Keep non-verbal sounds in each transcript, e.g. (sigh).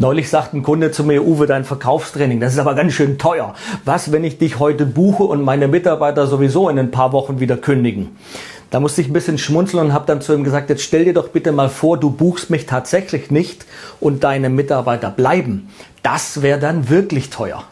Neulich sagt ein Kunde zu mir, Uwe, dein Verkaufstraining, das ist aber ganz schön teuer. Was, wenn ich dich heute buche und meine Mitarbeiter sowieso in ein paar Wochen wieder kündigen? Da musste ich ein bisschen schmunzeln und habe dann zu ihm gesagt, jetzt stell dir doch bitte mal vor, du buchst mich tatsächlich nicht und deine Mitarbeiter bleiben. Das wäre dann wirklich teuer.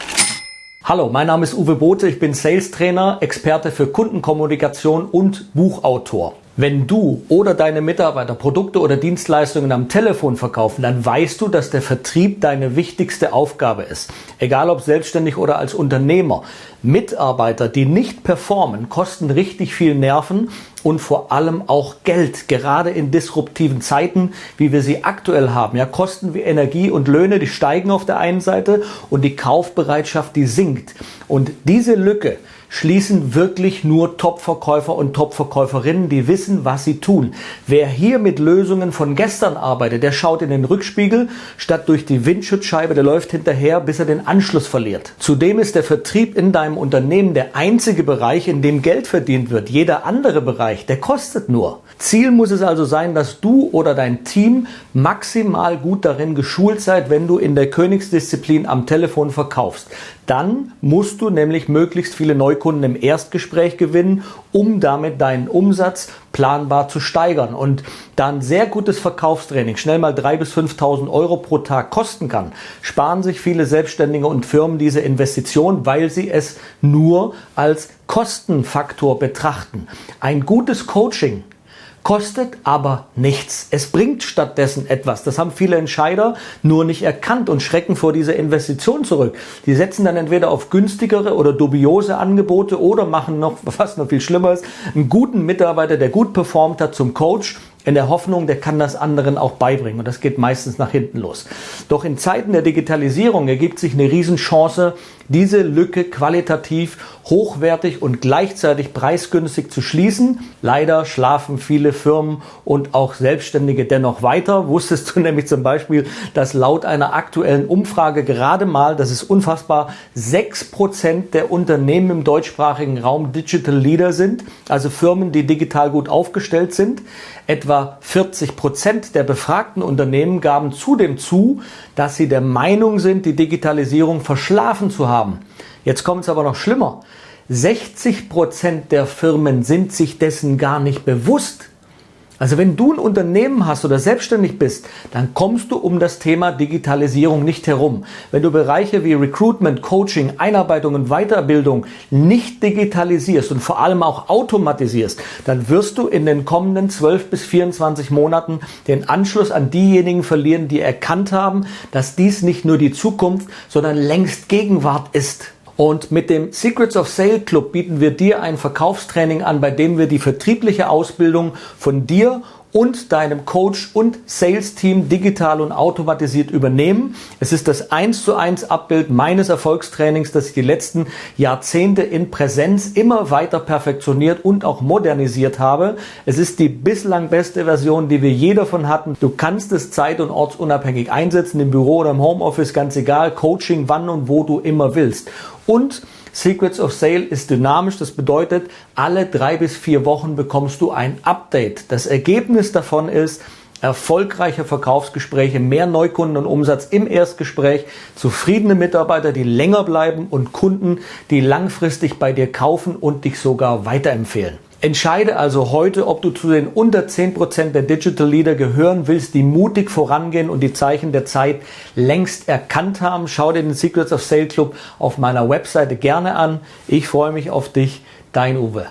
Hallo, mein Name ist Uwe Bote, ich bin Sales Trainer, Experte für Kundenkommunikation und Buchautor. Wenn du oder deine Mitarbeiter Produkte oder Dienstleistungen am Telefon verkaufen, dann weißt du, dass der Vertrieb deine wichtigste Aufgabe ist. Egal ob selbstständig oder als Unternehmer. Mitarbeiter, die nicht performen, kosten richtig viel Nerven und vor allem auch Geld. Gerade in disruptiven Zeiten, wie wir sie aktuell haben. Ja, Kosten wie Energie und Löhne, die steigen auf der einen Seite und die Kaufbereitschaft, die sinkt. Und diese Lücke, schließen wirklich nur Top-Verkäufer und Top-Verkäuferinnen, die wissen, was sie tun. Wer hier mit Lösungen von gestern arbeitet, der schaut in den Rückspiegel statt durch die Windschutzscheibe, der läuft hinterher, bis er den Anschluss verliert. Zudem ist der Vertrieb in deinem Unternehmen der einzige Bereich, in dem Geld verdient wird. Jeder andere Bereich, der kostet nur. Ziel muss es also sein, dass du oder dein Team maximal gut darin geschult seid, wenn du in der Königsdisziplin am Telefon verkaufst. Dann musst du nämlich möglichst viele Neukunden im Erstgespräch gewinnen, um damit deinen Umsatz planbar zu steigern. Und da ein sehr gutes Verkaufstraining schnell mal 3.000 bis 5.000 Euro pro Tag kosten kann, sparen sich viele Selbstständige und Firmen diese Investition, weil sie es nur als Kostenfaktor betrachten. Ein gutes Coaching kostet aber nichts. Es bringt stattdessen etwas. Das haben viele Entscheider nur nicht erkannt und schrecken vor dieser Investition zurück. Die setzen dann entweder auf günstigere oder dubiose Angebote oder machen noch, (laughs) was noch viel schlimmer ist, einen guten Mitarbeiter, der gut performt hat, zum Coach in der Hoffnung, der kann das anderen auch beibringen. Und das geht meistens nach hinten los. Doch in Zeiten der Digitalisierung ergibt sich eine Riesenchance, diese Lücke qualitativ hochwertig und gleichzeitig preisgünstig zu schließen. Leider schlafen viele Firmen und auch Selbstständige dennoch weiter. Wusstest du (laughs) nämlich zum Beispiel, dass laut einer aktuellen Umfrage gerade mal, das ist unfassbar, sechs Prozent der Unternehmen im deutschsprachigen Raum Digital Leader sind, also Firmen, die digital gut aufgestellt sind. Etwa 40 Prozent der befragten Unternehmen gaben zudem zu, dass sie der Meinung sind, die Digitalisierung verschlafen zu haben. Jetzt kommt es aber noch schlimmer. 60 Prozent der Firmen sind sich dessen gar nicht bewusst. Also wenn du ein Unternehmen hast oder selbstständig bist, dann kommst du um das Thema Digitalisierung nicht herum. Wenn du Bereiche wie Recruitment, Coaching, Einarbeitung und Weiterbildung nicht digitalisierst und vor allem auch automatisierst, dann wirst du in den kommenden 12 bis 24 Monaten den Anschluss an diejenigen verlieren, die erkannt haben, dass dies nicht nur die Zukunft, sondern längst Gegenwart ist. Und mit dem Secrets of Sale Club bieten wir dir ein Verkaufstraining an, bei dem wir die vertriebliche Ausbildung von dir und deinem Coach und Sales Team digital und automatisiert übernehmen. Es ist das 1 zu 1 Abbild meines Erfolgstrainings, das ich die letzten Jahrzehnte in Präsenz immer weiter perfektioniert und auch modernisiert habe. Es ist die bislang beste Version, die wir je davon hatten. Du kannst es zeit- und ortsunabhängig einsetzen, im Büro oder im Homeoffice, ganz egal. Coaching, wann und wo du immer willst. Und Secrets of Sale ist dynamisch. Das bedeutet, alle drei bis vier Wochen bekommst du ein Update. Das Ergebnis davon ist, erfolgreiche Verkaufsgespräche, mehr Neukunden und Umsatz im Erstgespräch, zufriedene Mitarbeiter, die länger bleiben und Kunden, die langfristig bei dir kaufen und dich sogar weiterempfehlen. Entscheide also heute, ob du zu den unter 10% der Digital Leader gehören willst, die mutig vorangehen und die Zeichen der Zeit längst erkannt haben. Schau dir den Secrets of Sale Club auf meiner Webseite gerne an. Ich freue mich auf dich, dein Uwe.